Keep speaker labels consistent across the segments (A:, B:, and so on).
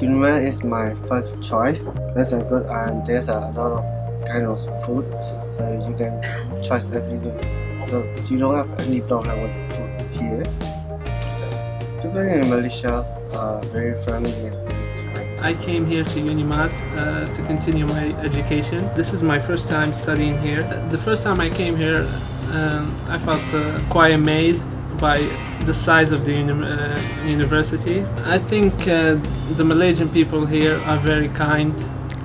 A: Unimas is my first choice. That's a good and there's a lot of kind of food, so you can choose everything. So you don't have any problem with food here. People in Malaysia are very friendly.
B: I came here to Unimas uh, to continue my education. This is my first time studying here. The first time I came here, um, I felt uh, quite amazed by the size of the uni uh, university. I think uh, the Malaysian people here are very kind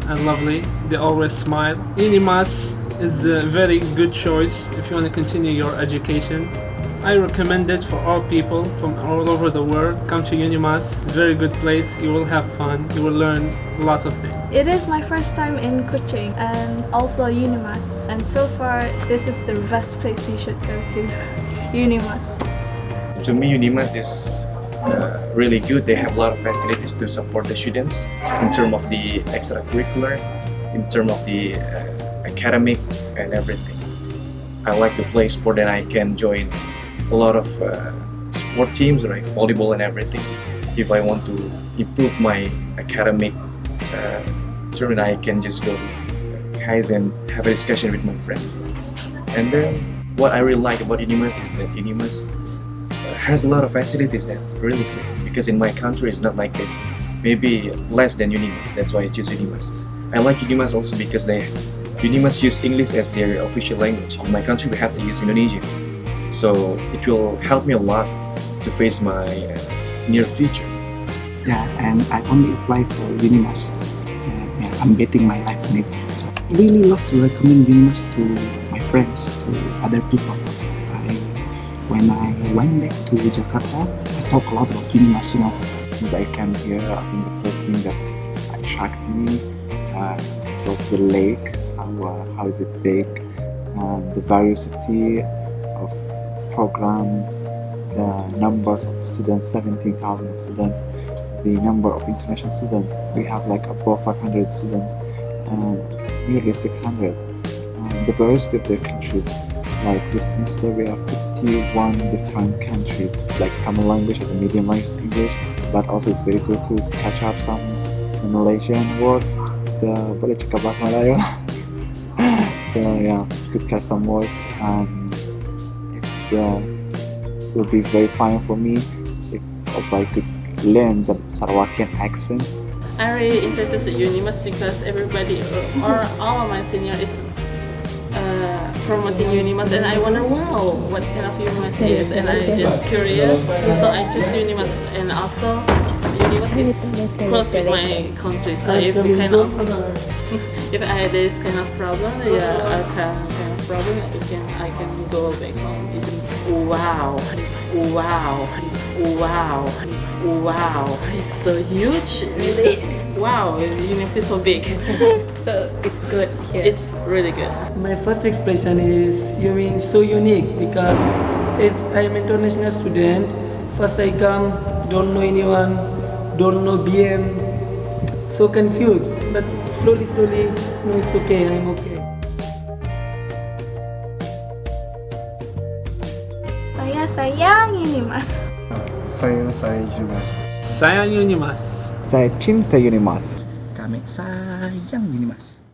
B: and lovely. They always smile. Unimas is a very good choice if you want to continue your education. I recommend it for all people from all over the world. Come to Unimas. It's a very good place. You will have fun. You will learn lots of things.
C: It is my first time in Kuching and also Unimas. And so far, this is the best place you should go to. Unimas.
D: To me, Unimas is uh, really good. They have a lot of facilities to support the students in terms of the extracurricular, in terms of the uh, academic and everything. I like to play sport and I can join a lot of uh, sport teams like volleyball and everything. If I want to improve my academic uh, term, I can just go to Kaizen and have a discussion with my friend. And then what I really like about Unimas is that Unimas has a lot of facilities that's really because in my country it's not like this. Maybe less than Unimas, that's why I choose Unimas. I like Unimas also because they Unimas use English as their official language. In my country we have to use Indonesian. So it will help me a lot to face my uh, near future.
E: Yeah, and I only apply for Unimas. Uh, yeah, I'm betting my life on it. So I really love to recommend Unimas to my friends, to other people. When I went back to Jakarta, I talk a lot about Unimas. Since I came here, I think the first thing that attracted me uh, it was the lake, how, uh, how is it big, uh, the variety of programs, the numbers of students, 17,000 students, the number of international students. We have like above 500 students, nearly 600. And the diversity of their countries, like this semester we have 51 different countries, like Tamil language as a medium language English, but also it's very good to catch up some Malaysian words. So boleh cakap bahasa Melayu. so yeah, could catch some words and it's uh, will be very fine for me if also I could learn the Sarawakian accent.
F: I'm really interested in Unimas because everybody or all of my senior is uh, promoting Unimas and I wonder wow what kind of Unimas is. And I'm just curious. So I choose Unimas and also Unimas is close with my country. So if you kind of if I had this kind of problem yeah I have kind problem I can I can go back home easily wow wow wow wow it's so huge really wow Unimas is so big
C: So it's good here.
F: it's really good
G: My first expression is Unimas unique because if I'm international student, first I come, don't know anyone, don't know BM, so confused. But slowly, slowly, no, it's okay, I'm okay.
C: Saya Unimas.
A: Sayang sayang Unimas.
B: Sayang Unimas.
E: Saya cinta Unimas.
H: Kami sayang Unimas.